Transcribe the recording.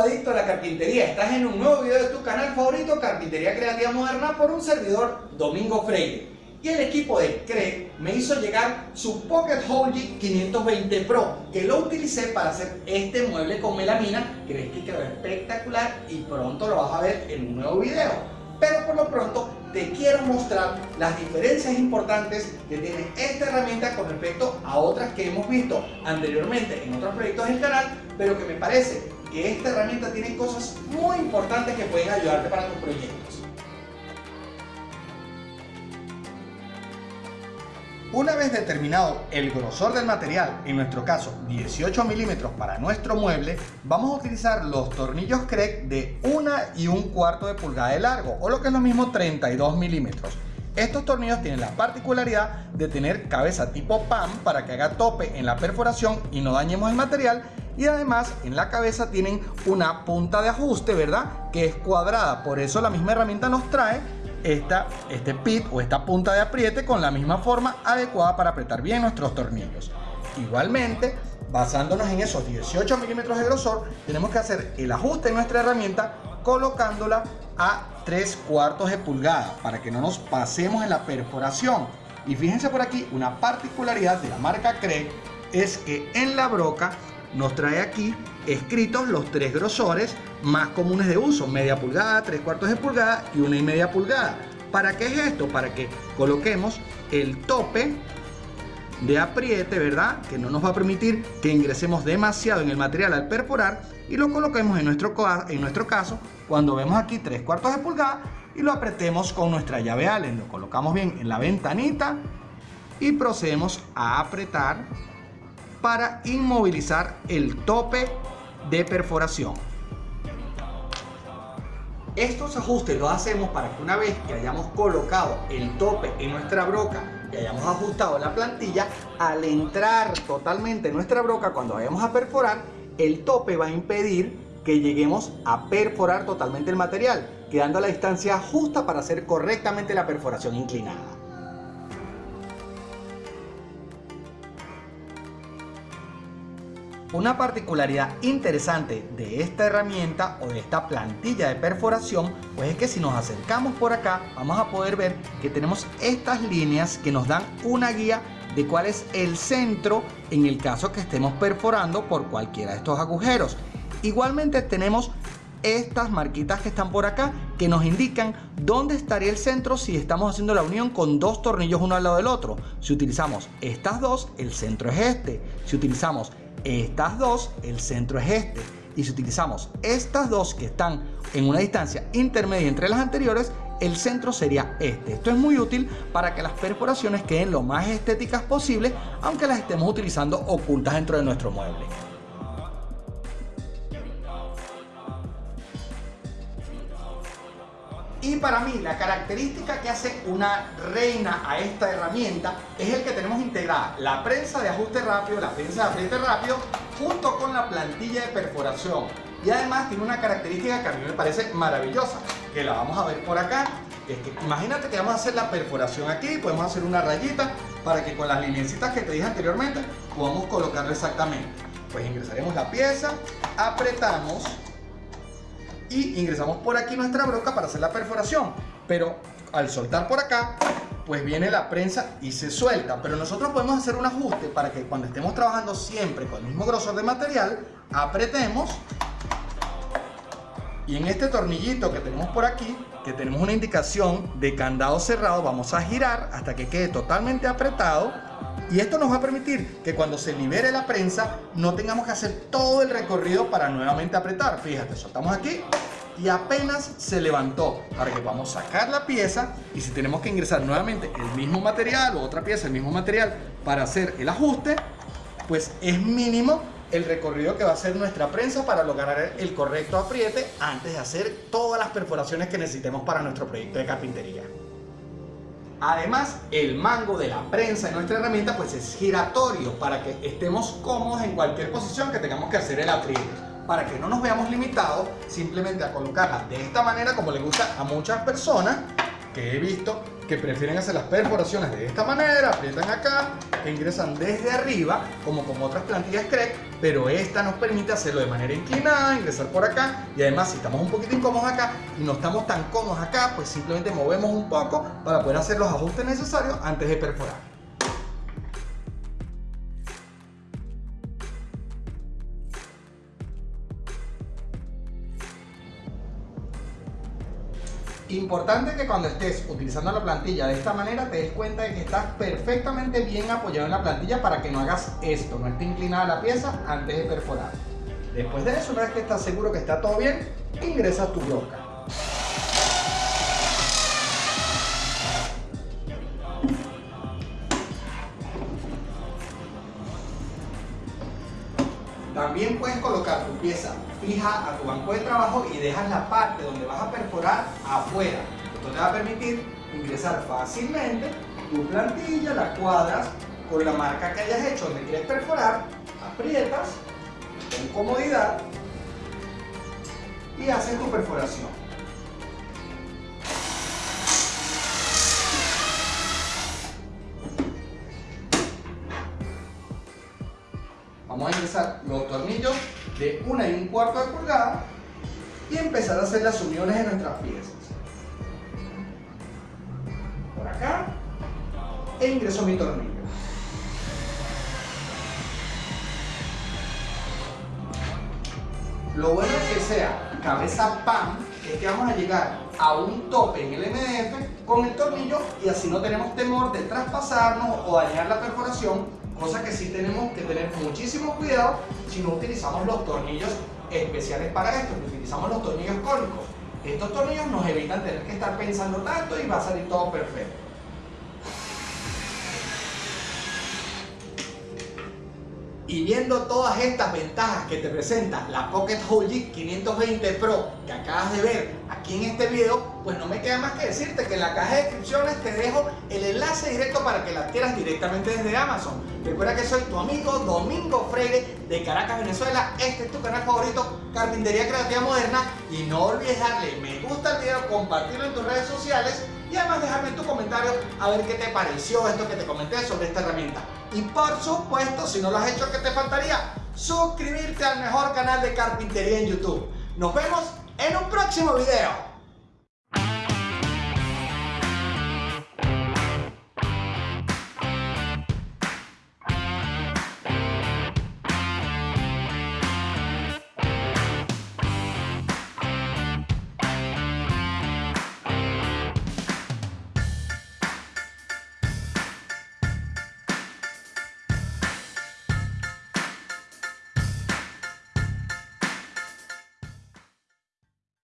adicto a la carpintería, estás en un nuevo video de tu canal favorito Carpintería Creativa Moderna por un servidor Domingo Freire. Y el equipo de CRE me hizo llegar su Pocket Hole 520 Pro que lo utilicé para hacer este mueble con melamina. Crees que quedó espectacular y pronto lo vas a ver en un nuevo video. Pero por lo pronto te quiero mostrar las diferencias importantes que tiene esta herramienta con respecto a otras que hemos visto anteriormente en otros proyectos del canal pero que me parece que esta herramienta tiene cosas muy importantes que pueden ayudarte para tus proyectos. Una vez determinado el grosor del material, en nuestro caso 18 milímetros para nuestro mueble, vamos a utilizar los tornillos CREC de 1 y un cuarto de pulgada de largo, o lo que es lo mismo 32 milímetros. Estos tornillos tienen la particularidad de tener cabeza tipo PAM para que haga tope en la perforación y no dañemos el material y además en la cabeza tienen una punta de ajuste, ¿verdad? Que es cuadrada, por eso la misma herramienta nos trae esta, este pit o esta punta de apriete con la misma forma adecuada para apretar bien nuestros tornillos. Igualmente, basándonos en esos 18 milímetros de grosor, tenemos que hacer el ajuste en nuestra herramienta colocándola a 3 cuartos de pulgada para que no nos pasemos en la perforación. Y fíjense por aquí, una particularidad de la marca CRE es que en la broca nos trae aquí escritos los tres grosores más comunes de uso, media pulgada, tres cuartos de pulgada y una y media pulgada. ¿Para qué es esto? Para que coloquemos el tope de apriete, ¿verdad? Que no nos va a permitir que ingresemos demasiado en el material al perforar y lo coloquemos en nuestro, caso cuando vemos aquí tres cuartos de pulgada y lo apretemos con nuestra llave Allen. Lo colocamos bien en la ventanita y procedemos a apretar para inmovilizar el tope de perforación. Estos ajustes los hacemos para que una vez que hayamos colocado el tope en nuestra broca y hayamos ajustado la plantilla, al entrar totalmente en nuestra broca cuando vayamos a perforar, el tope va a impedir que lleguemos a perforar totalmente el material, quedando a la distancia justa para hacer correctamente la perforación inclinada. Una particularidad interesante de esta herramienta o de esta plantilla de perforación pues es que si nos acercamos por acá vamos a poder ver que tenemos estas líneas que nos dan una guía de cuál es el centro en el caso que estemos perforando por cualquiera de estos agujeros. Igualmente tenemos estas marquitas que están por acá que nos indican dónde estaría el centro si estamos haciendo la unión con dos tornillos uno al lado del otro. Si utilizamos estas dos, el centro es este. Si utilizamos estas dos, el centro es este. Y si utilizamos estas dos que están en una distancia intermedia entre las anteriores, el centro sería este. Esto es muy útil para que las perforaciones queden lo más estéticas posible, aunque las estemos utilizando ocultas dentro de nuestro mueble. Y para mí la característica que hace una reina a esta herramienta es el que tenemos integrada la prensa de ajuste rápido, la prensa de apriete rápido, junto con la plantilla de perforación. Y además tiene una característica que a mí me parece maravillosa, que la vamos a ver por acá. Es que imagínate que vamos a hacer la perforación aquí, podemos hacer una rayita para que con las lineecitas que te dije anteriormente podamos colocarlo exactamente. Pues ingresaremos la pieza, apretamos y ingresamos por aquí nuestra broca para hacer la perforación. Pero al soltar por acá, pues viene la prensa y se suelta. Pero nosotros podemos hacer un ajuste para que cuando estemos trabajando siempre con el mismo grosor de material, apretemos y en este tornillito que tenemos por aquí, que tenemos una indicación de candado cerrado, vamos a girar hasta que quede totalmente apretado y esto nos va a permitir que cuando se libere la prensa no tengamos que hacer todo el recorrido para nuevamente apretar. Fíjate, soltamos aquí y apenas se levantó para que podamos sacar la pieza y si tenemos que ingresar nuevamente el mismo material o otra pieza, el mismo material para hacer el ajuste, pues es mínimo el recorrido que va a hacer nuestra prensa para lograr el correcto apriete antes de hacer todas las perforaciones que necesitemos para nuestro proyecto de carpintería. Además, el mango de la prensa de nuestra herramienta pues es giratorio para que estemos cómodos en cualquier posición que tengamos que hacer el apriete. Para que no nos veamos limitados simplemente a colocarla de esta manera como le gusta a muchas personas que he visto que prefieren hacer las perforaciones de esta manera, aprietan acá e ingresan desde arriba, como con otras plantillas CREC, pero esta nos permite hacerlo de manera inclinada, ingresar por acá y además si estamos un poquito incómodos acá y no estamos tan cómodos acá, pues simplemente movemos un poco para poder hacer los ajustes necesarios antes de perforar. Importante que cuando estés utilizando la plantilla de esta manera te des cuenta de que estás perfectamente bien apoyado en la plantilla para que no hagas esto, no esté inclinada la pieza antes de perforar. Después de eso, una vez que estás seguro que está todo bien, ingresas tu broca. Tu pieza fija a tu banco de trabajo y dejas la parte donde vas a perforar afuera. Esto te va a permitir ingresar fácilmente tu plantilla, la cuadras con la marca que hayas hecho donde quieres perforar, aprietas con comodidad y haces tu perforación. Vamos a ingresar los tornillos de una y un cuarto de pulgada y empezar a hacer las uniones de nuestras piezas. Por acá e ingreso mi tornillo. Lo bueno es que sea cabeza pan es que vamos a llegar a un tope en el MDF con el tornillo y así no tenemos temor de traspasarnos o dañar la perforación cosa que sí tenemos que tener muchísimo cuidado si no utilizamos los tornillos especiales para esto, utilizamos los tornillos cónicos. Estos tornillos nos evitan tener que estar pensando tanto y va a salir todo perfecto. Y viendo todas estas ventajas que te presenta la Pocket Hole 520 Pro que acabas de ver aquí en este video, pues no me queda más que decirte que en la caja de descripciones te dejo el enlace directo para que la adquieras directamente desde Amazon. Recuerda que soy tu amigo Domingo Freire de Caracas, Venezuela. Este es tu canal favorito, Carpintería Creativa Moderna. Y no olvides darle me gusta al video, compartirlo en tus redes sociales y además dejarme tu comentario a ver qué te pareció esto que te comenté sobre esta herramienta. Y por supuesto, si no lo has hecho, ¿qué te faltaría? Suscribirte al mejor canal de carpintería en YouTube. Nos vemos en un próximo video.